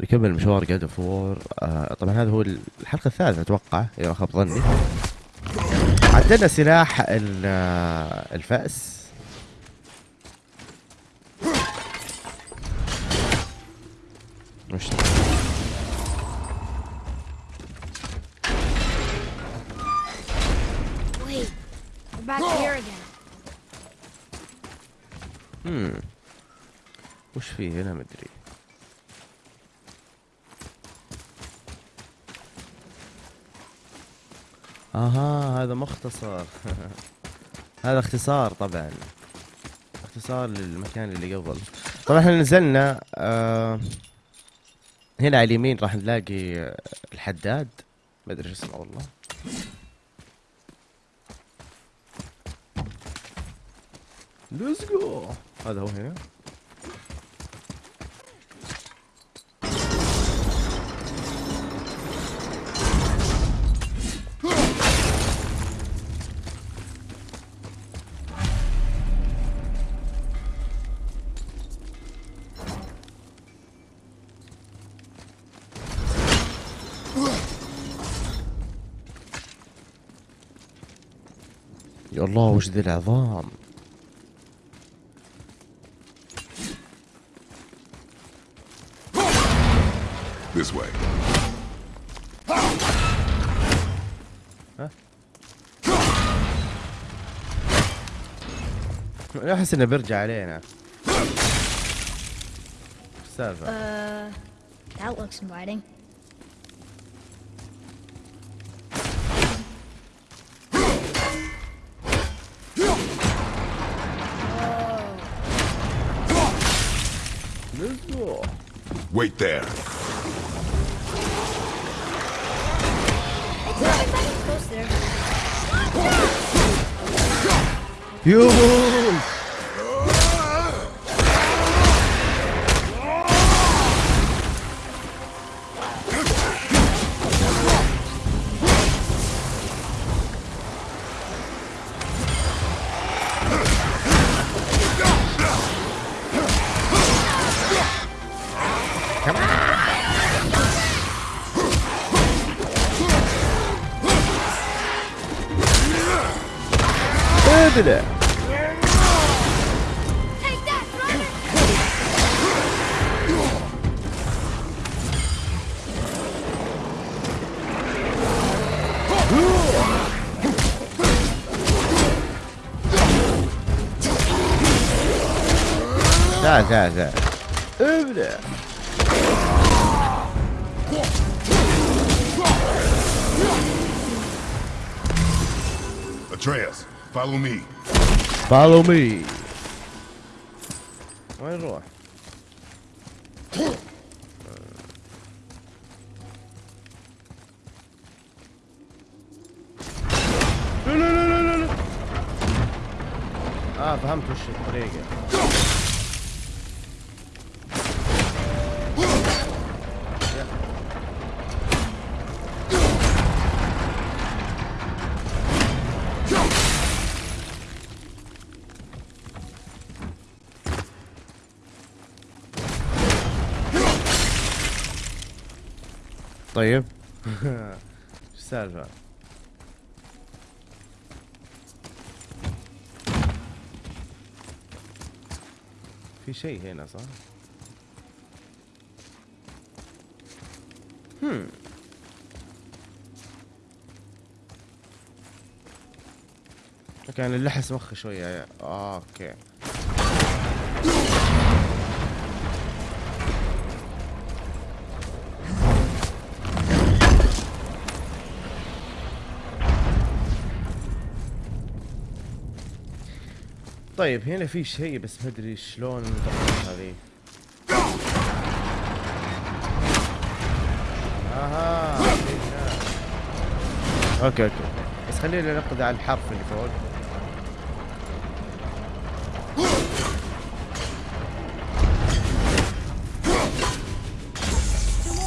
نكمل مشوار جاد اوف آه طبعا هذا هو الحلقة الثالثة أتوقع إذا خاب ظني. عدلنا سلاح آه، الفأس. مش hmm. وش فيه هنا؟ مدري أها هذا اختصار طبعا. اختصار للمكان اللي قبل. طبعا إحنا نزلنا آه هنا على اليمين راح نلاقي الحداد. ما أدري اسمه والله. ليتس جو هذا هو هنا. الله وش ذي العظام This way. أحس إنه بيرجع علينا إيش السالفة Uh, that looks inviting. Wait Atreus, follow me. فولو مي وين نروح؟ لا لا لا لا لا اه فهمت وش الطريقة طيب إيش السالفة؟ في شيء هنا صح؟ هم كان اللحس مخي شوية آه أوكي طيب هنا في شيء بس ما أدري شلون هذه أها. أوكي أوكي بس خلينا نقضي على الحرف اللي فوق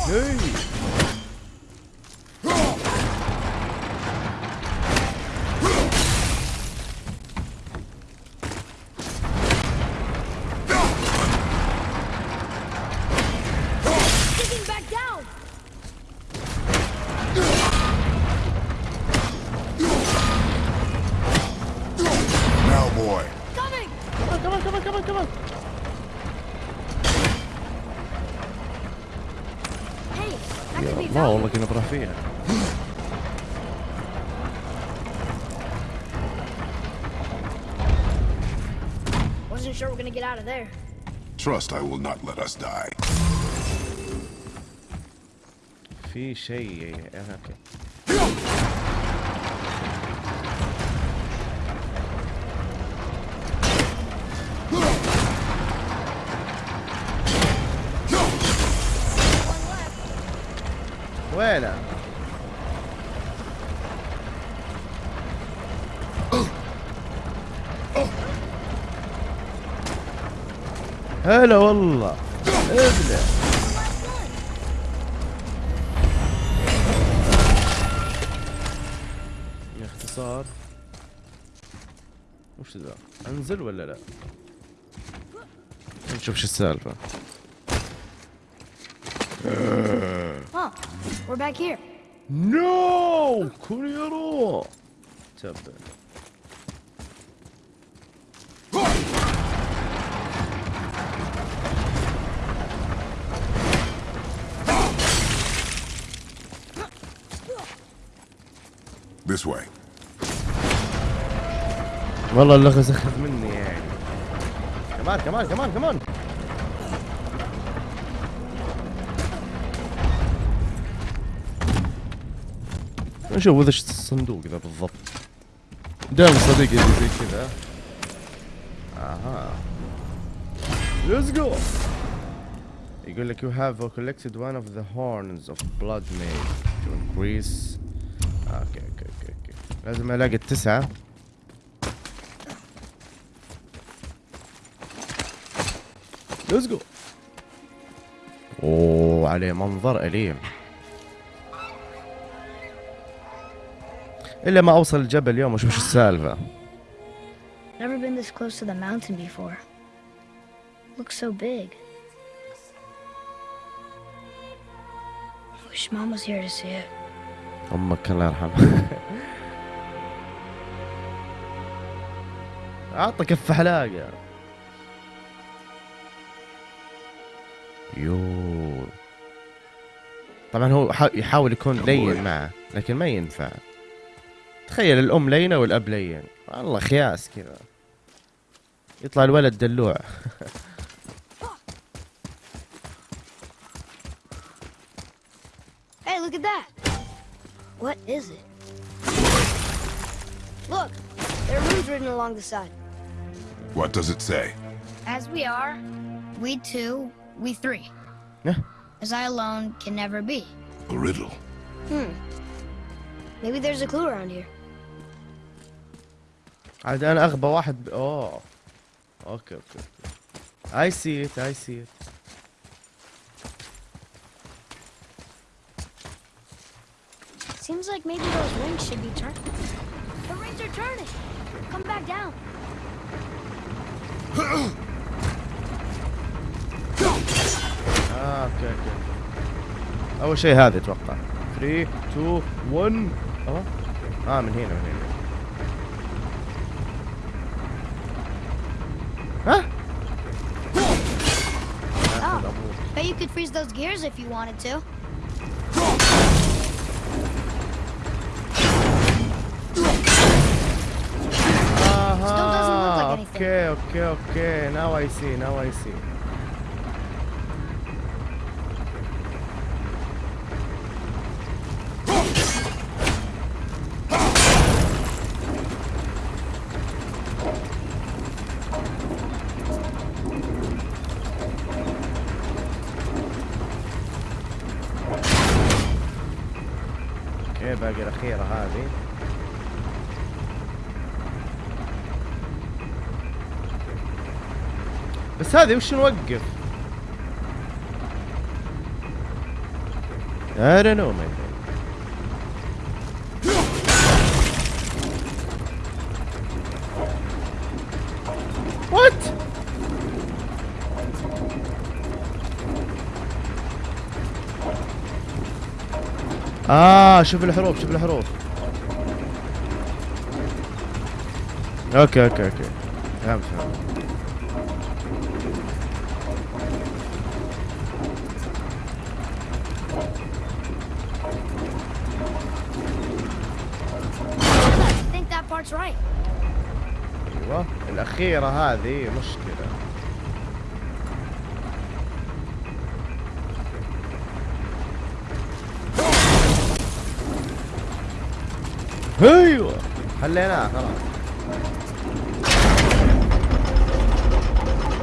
هي. يا الله والله كنا بروح فيها Wasn't sure we're gonna get out of there. Trust I will not let us die. في شيء آه، اوكي هلا والله. ابلع باختصار وش ذا؟ أنزل ولا لا؟ نشوف شو السالفة. Oh, we're back here. نو كوريرو تبا This way. والله اللغز اخذ مني يعني. كمان كمان كمان كمان. نشوف وش الصندوق ذا بالضبط. دام صديقي اللي زي كذا. أها. ليتس جو يقول لك you have collected one of the horns of blood made to increase أوكي أوكي أوكي أوكي لازم ألاقي التسعة ليتس جو أوه عليه منظر أليم إلا ما أوصل الجبل اليوم واشوف شو السالفة Never been this close to the mountain before. Looks so big. Wish Mom was here to see it. أمك الله يرحمها اعطى كف حلاقة. يو. طبعا هو حا- يحاول يكون لين معه لكن ما ينفع. تخيل الأم لينة والأب لين. والله خياس كذا. يطلع الولد دلوع. Hey, look at that. What is it? Look, there are runes written along the side. What does it say? As we are, we two, we three. Yeah. As I alone can never be. A riddle. Hmm. Maybe there's a clue around here. عاد انا اغبى واحد ب... اوه اوكي اوكي اوكي اي سي ات اي سي ات Seems like maybe those rings should be turned. The rings are turning. Come back down. اه اوكي اوكي اول شيء هذا اتوقع 3 2 1 اه اه من هنا من هنا ها ناخذ ابوك Bet you could freeze those gears if you wanted to. Okay, okay, okay. Now I see. Now I see. هذه وش نوقف؟ I don't know friend. What? آه شوف الحروف شوف الحروف أوكي أوكي أوكي فهمت فهمت الأخيرة هذه مشكلة أيوه حليناه خلاص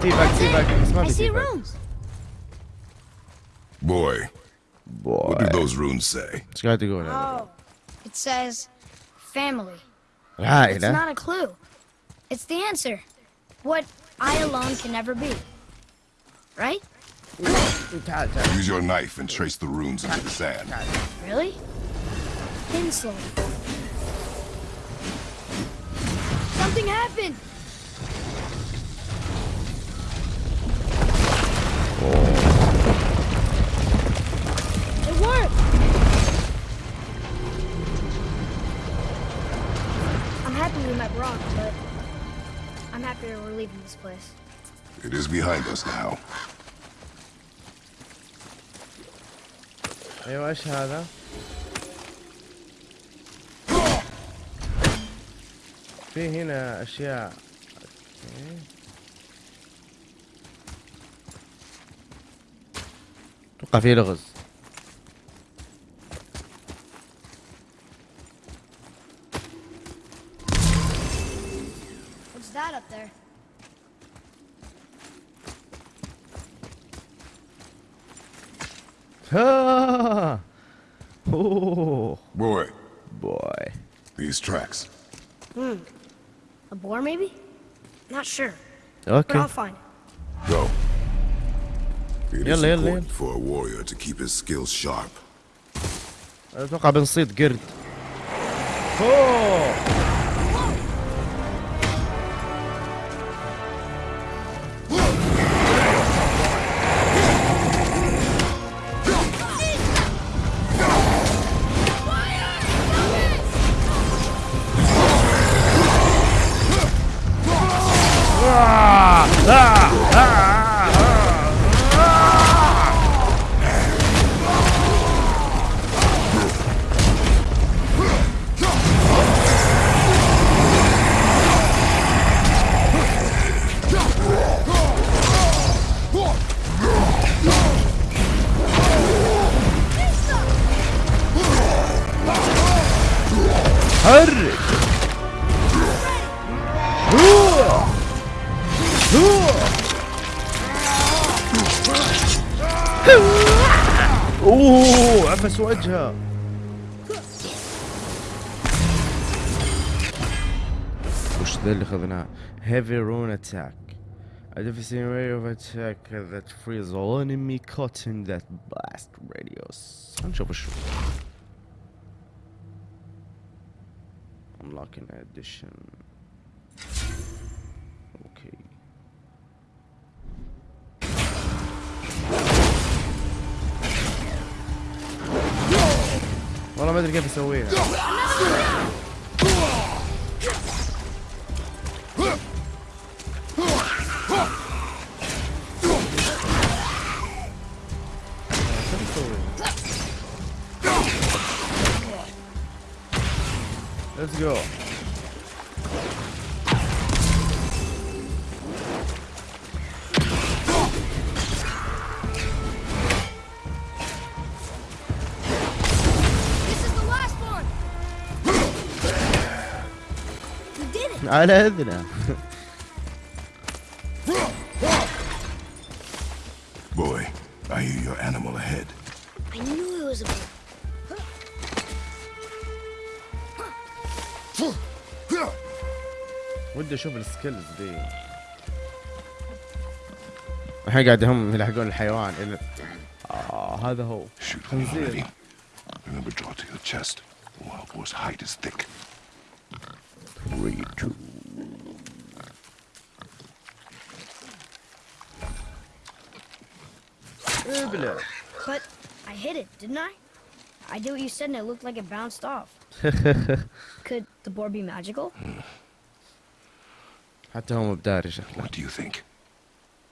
في باك بس ما في rooms. Boy, what do those runes say? إيش قاعد تقول؟ Oh, it says family. It's not a clue. It's the answer. What I alone can never be. Right? Use your knife and trace the runes into the sand. Really? Pencil. Something happened! Leaving this place. It is behind us now. أيوه إيش هذا؟ في هنا اشياء أوكي. أتوقع في لغز ها اوه Boy, بوي these tracks. A boar, maybe? Not sure, but اوكي I'll find it. Go. It is يلا، يلا، important for a warrior to keep his skills sharp. اتوقع بنصيد قرد اوه Hør! عفس وجهه وش ذا اللي اخذناه heavy rune attack a deficient way of attack that frees all enemy caught in that blast radius هنشوف شو unlocking addition والله ما ادري كيف اسويها كيف اسويها Let's go. على اذنه Boy, I hear your animal ahead. I knew it was a boar. ودي أشوف السكيلز دي الحين قاعد هم يلحقون الحيوان إلى آه هذا هو خنزير. Remember, draw to your chest. Wild boar's hide is thick. Three, two. ابلع But I hit it, didn't I? I did what you said and it looked like it bounced off. Could the boar be magical? حتى هو مبداري شكله What do you think?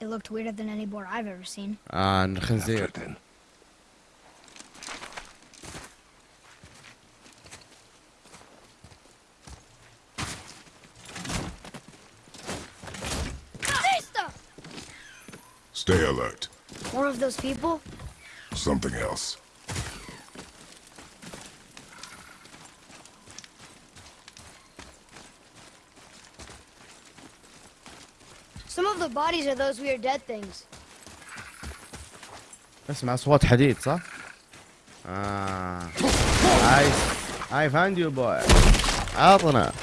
It looked weirder than any boar I've ever seen. آه After الخنزير Stay alert. More of those people? Something else. Some of the bodies are those weird dead things. اسمع اصوات حديد صح؟ اه I I found you boy عطنا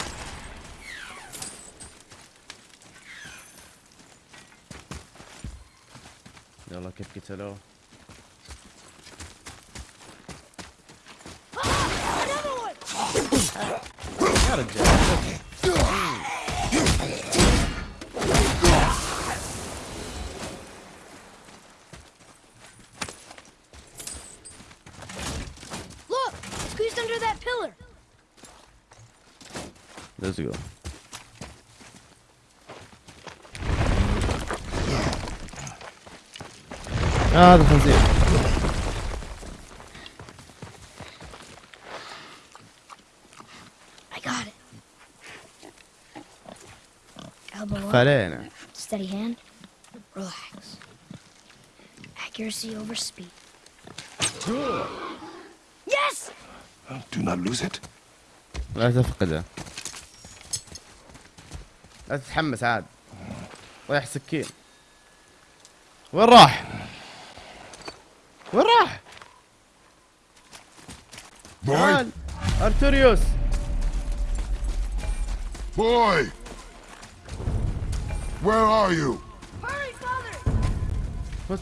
I'll keep it low. آه، هذا خنزير I got it. Elbow up, فعلينا steady hand, relax. Accuracy over speed. Yes! Do not lose it. لا تفقده لا تتحمس عاد رايح سكين وين راح؟ Arcturus! Boy! Where are you? Hurry, father! What?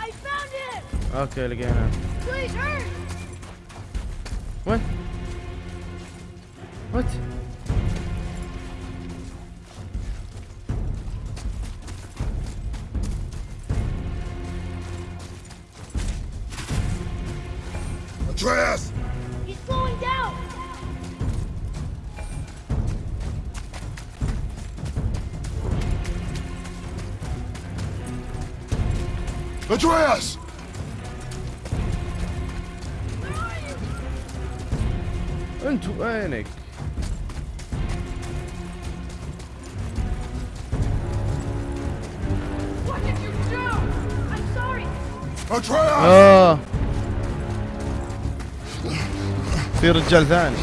I found it! Okay, again. Please hurry! What? What? Atreus! He's slowing down! Atreus! انت وينك؟ What did you do? I'm sorry! Atreus! اه في رجال ثاني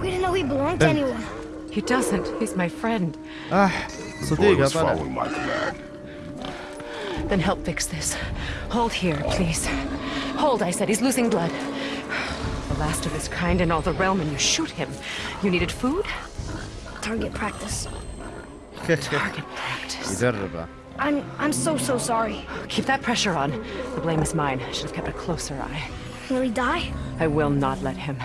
We didn't know he belonged to anyone. He doesn't. He's my friend. اه Boy صديقه was طلع following my command. Then help fix this. Hold here, please. Hold, I said. He's losing blood. The last of his kind in all the realm, and you shoot him. You needed food? Target practice. Target practice. يدربه I'm I'm so so sorry. Keep that pressure on. The blame is mine. I should have kept a closer eye. Will he die? I will not let him.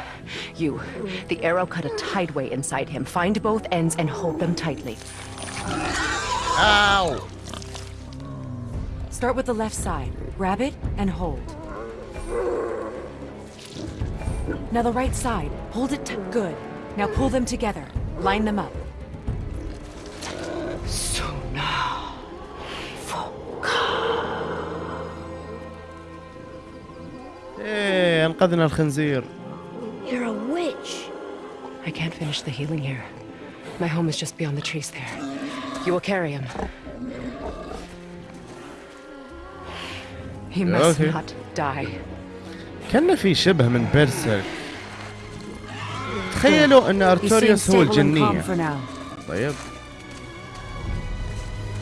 You, the arrow cut a tideway inside him. Find both ends and hold them tightly. Ow! Start with the left side. Grab it and hold. Now the right side. Hold it t- good. Now pull them together. Line them up. ايه انقذنا الخنزير You're a witch. I can't finish the healing here. My home is just beyond the trees there. You will carry him. He must Okay. not die. كان في شبه من بيرسل تخيلوا ان He seems ارتوريوس هو stable and calm الجنية for now. طيب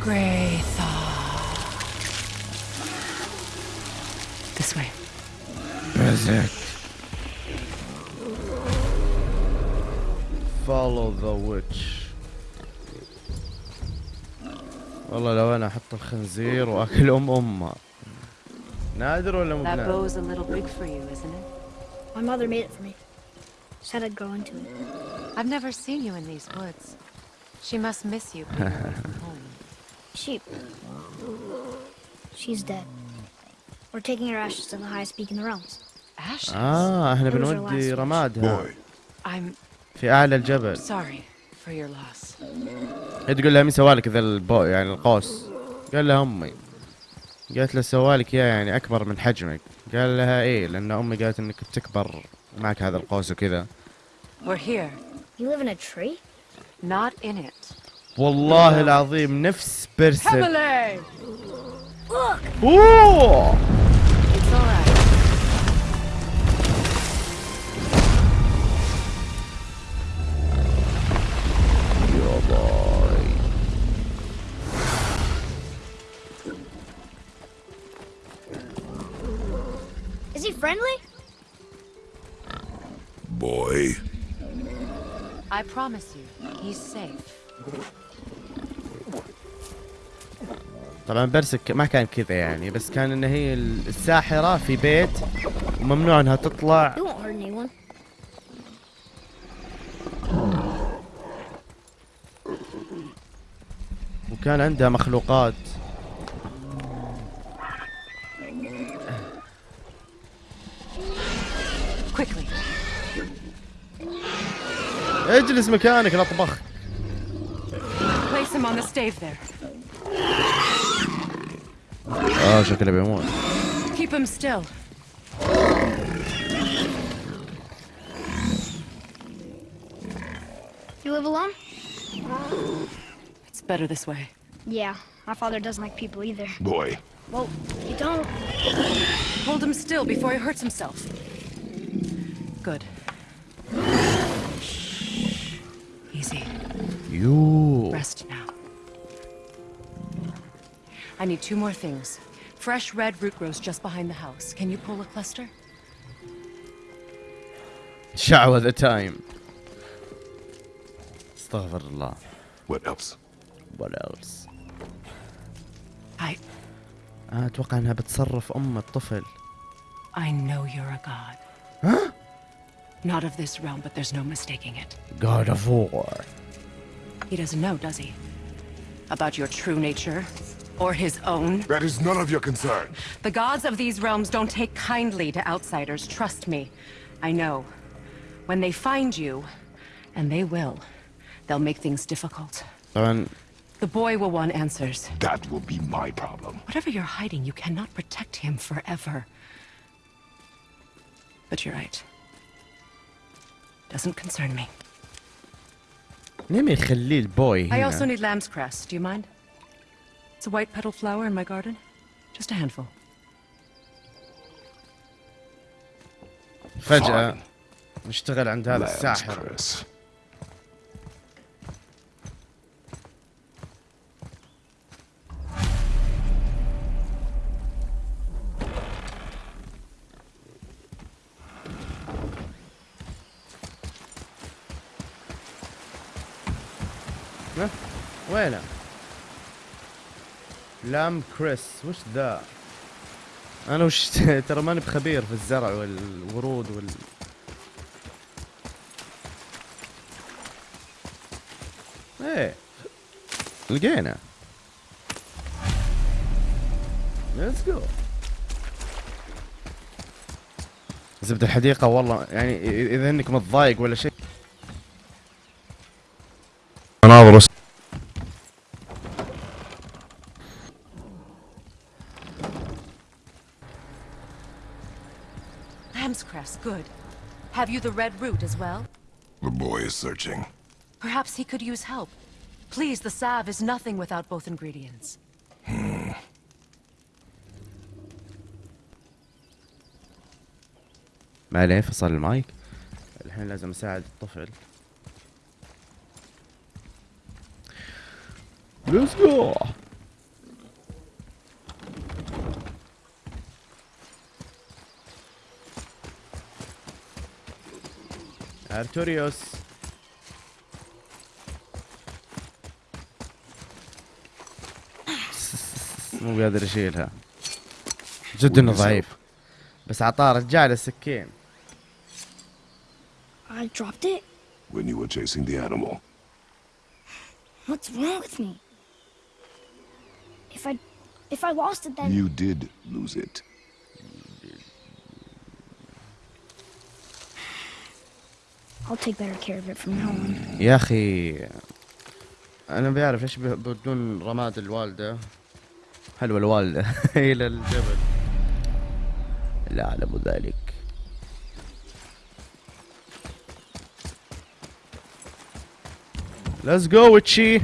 Graythaw. This way. follow the witch والله لو انا احط الخنزير واكل ام امه نادر ولا مو That بنادر؟ bow's a little big for you, isn't it? My mother made it for me. Said I'd grow into it. I've never seen you in these woods. She must miss you being away from home. She She's dead. We're taking her ashes to the highest peak in the realms. آه إحنا بنودي رمادها. في أعلى الجبل. هي تقول لها مين سوالك ذا البو يعني القوس؟ قال لها أمي. قالت له سوالك يا يعني أكبر من حجمك. قال لها إيه لأن أمي قالت إنك بتكبر معك هذا القوس وكذا. والله العظيم نفس بيرسل! أوه! Promise you, he's safe. طبعا بيرسل ما كان كذا يعني بس كان إن هي الساحرة في بيت وممنوع إنها تطلع. وكان عندها مخلوقات اجلس مكانك لا طبخ Place him on the stave there. اه شكله بيموت Keep him still. You live alone? It's better this way. Yeah, my father doesn't like people either. Boy. Well, you don't. Hold him still before he hurts himself. Good. يو Rest now. I need two more things. Fresh red root grows just behind the house. Can you pull a cluster? شعوذ ذا تايم استغفر الله What else? what else I آه اتوقع انها بتصرف ام الطفل I know you're a god. Not of this realm, but there's no mistaking it. God of War He doesn't know, does he? About your true nature, or his own? That is none of your concern. The gods of these realms don't take kindly to outsiders, trust me. I know. When they find you, and they will, they'll make things difficult. Um... The boy will want answers. That will be my problem. Whatever you're hiding, you cannot protect him forever. But you're right. Doesn't concern me. ليه ما يخليه البوي I also هنا need lamb's cress. Do you mind? It's a white petal flower in my garden. Just a handful. فجأة Fine. نشتغل عند هذا Lamb's الساحر وينه؟ لام كريس وش ذا؟ أنا وش ترى ماني بخبير في الزرع والورود وال إيه لقينا ليتس جو زبد الحديقة والله يعني إذا إنك متضايق ولا شيء مناظر Have you the red root as well? The boy is searching. Perhaps he could use help. Please, the salve is nothing without both ingredients. ما عليه فصل المايك الحين لازم اساعد الطفل ليتس جو ارتوريوس مو قادر يشيلها جدا انه ضعيف بس عطاه رجع له السكين I dropped it? When you were chasing the animal. What's wrong with me? If I. If I lost it, then. You did lose it. I'll take better care of it from now on. يا أخي أنا بعرف إيش بدون رماد الوالدة. حلوة الوالدة. إلى الجبل. لا أعلم ذلك. ليتس جو وتشي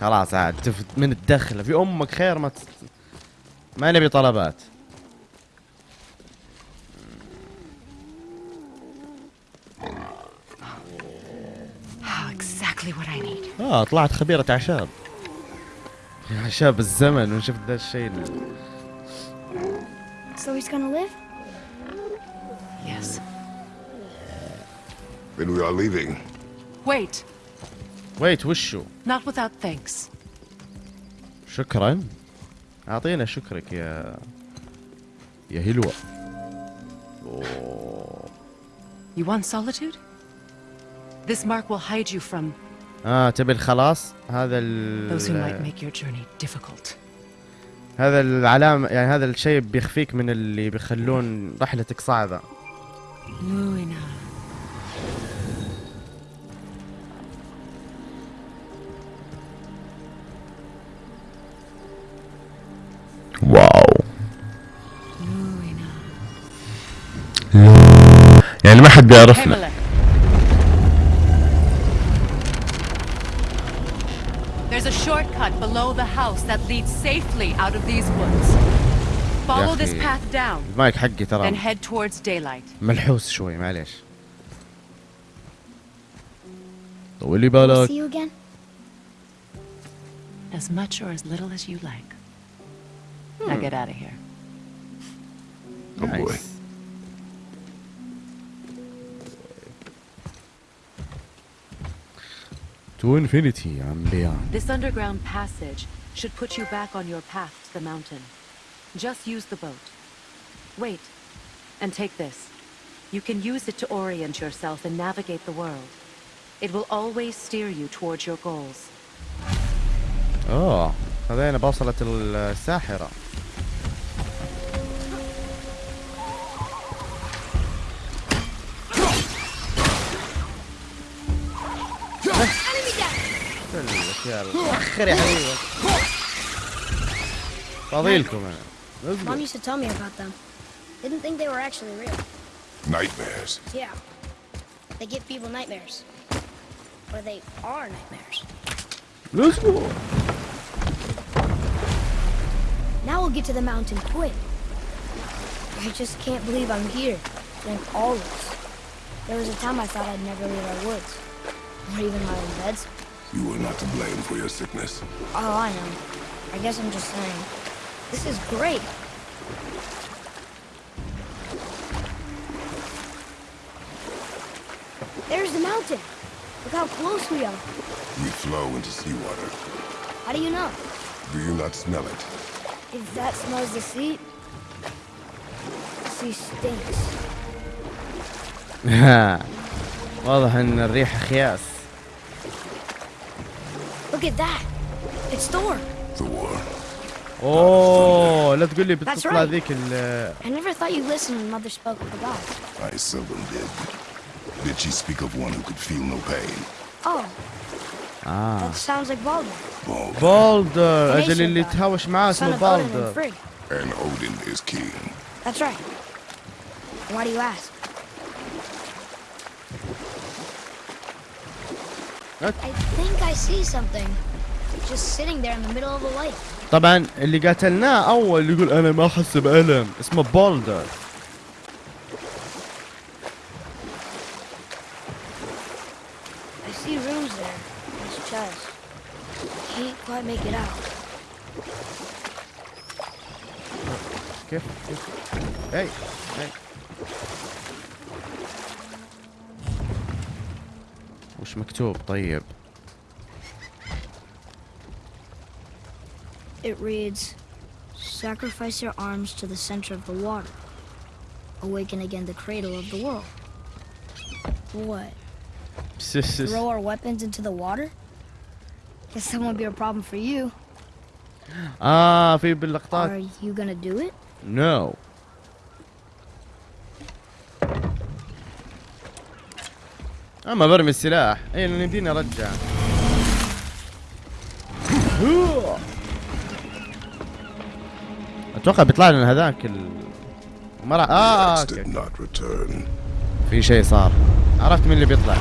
خلاص عاد من الدخله في أمك خير ما ت... ما نبي طلبات. آه طلعت خبيرة اعشاب اعشاب الزمن وشفت ذا الشيء ال- So he's gonna live? Yes. Then we are leaving. Wait, ويت وشو not without thanks. شكرا اعطينا شكرك يا يا هلوة. You want solitude? This mark will hide you from آه تبي الخلاص هذا ال. هذا العلامة يعني هذا الشيء بيخفيك من اللي بيخلون رحلتك صعبة. واو. يعني ما حد بيعرفنا below the house that leads safely out of these woods. Follow this أخي. path down, المايك حقي then ترى head towards daylight. ملحوس شوي معليش طولي We'll بالك see you again? As much or as little as you like. Now get out of here. Oh boy. To infinity and beyond. This underground passage should put you back on your path to the mountain. Just use the boat. Wait, and take this. You can use it to orient yourself and navigate the world. It will always steer you towards your goals. اوه خذينا بوصلة الساحرة الاشياء اخر يا حبيبي فاضيلكم انا Mom used to tell me about them. Didn't think they were actually real. Nightmares. Yeah. They give people nightmares. Or they are nightmares. Let's go. Now we'll get to the mountain quick. I just can't believe I'm here. During all this. There was a time I thought I'd never leave our woods. Or even my own beds. You were not to blame for your sickness. Oh, I know. I guess I'm just saying. This is great. There's the mountain. Look how close we are. We flow into seawater. How do you know? Do you not smell it? If that smells the sea, the sea stinks. واضح ان الريحة خياس Look at that. It's Thor. Thor. اوه لا تقول لي That's بتطلع right. ذيك ال I never thought you listened when Mother spoke of the gods. I seldom did. Did she speak of one who could feel no pain? Oh, اه that sounds like Baldur. Baldur. بولدر An اجل ancient اللي god. تهاوش معاه Son اسمه of Odin and بالدر Frigg. And Odin is king. That's right. Why do you ask? طبعا اللي قتلناه أول يقول أنا ما أحس بألم. اسمه بولدر. وش مكتوب طيب It reads, Sacrifice your arms to the center of the water. Awaken again the cradle of the world. What? Throw our weapons into the water? Guess that won't be a problem for you. اه في باللقطات Are you gonna do it? نو أما برمي السلاح. اي لأن يمديني أرجع. أتوقع بيطلع لنا هذاك ال مرة آه Rex أوكي. في شيء صار. عرفت مين اللي بيطلع.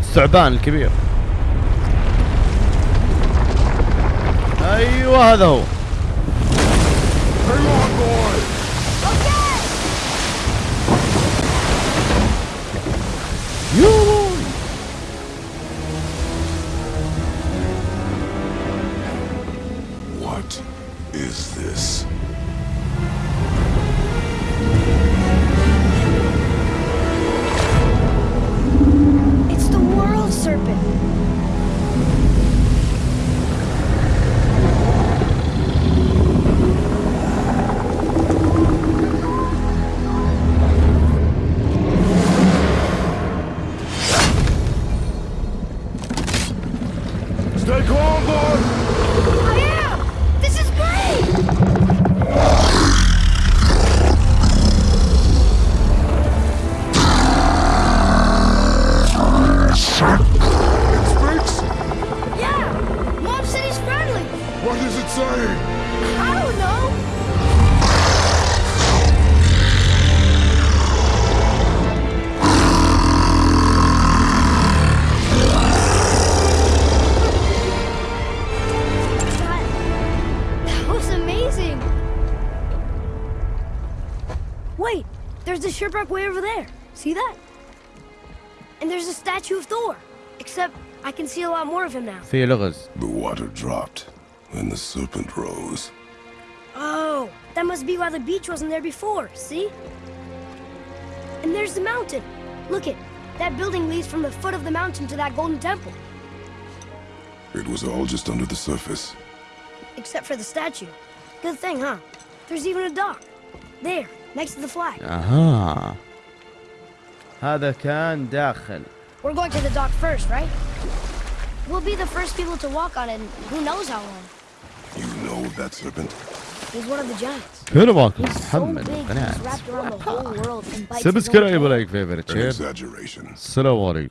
الثعبان الكبير. أيوه هذا هو. Ragnarok way over there. See that? And there's a statue of Thor. Except I can see a lot more of him now. See, The water dropped, and the serpent rose. Oh, that must be why the beach wasn't there before, see? And there's the mountain. Look it. That building leads from the foot of the mountain to that golden temple. It was all just under the surface. Except for the statue. Good thing, huh? There's even a dock. There, next to the flag. اها هذا كان داخل We're going to the dock first, right? We'll be the first people to walk on it in who knows how long. You know that serpent? He's one of the giants. فين باكم He's so محمد big, he's قناعات wrapped around the whole world and bites his own سبسكرايب tail. لايك فيفرت An شير exaggeration. السلام عليكم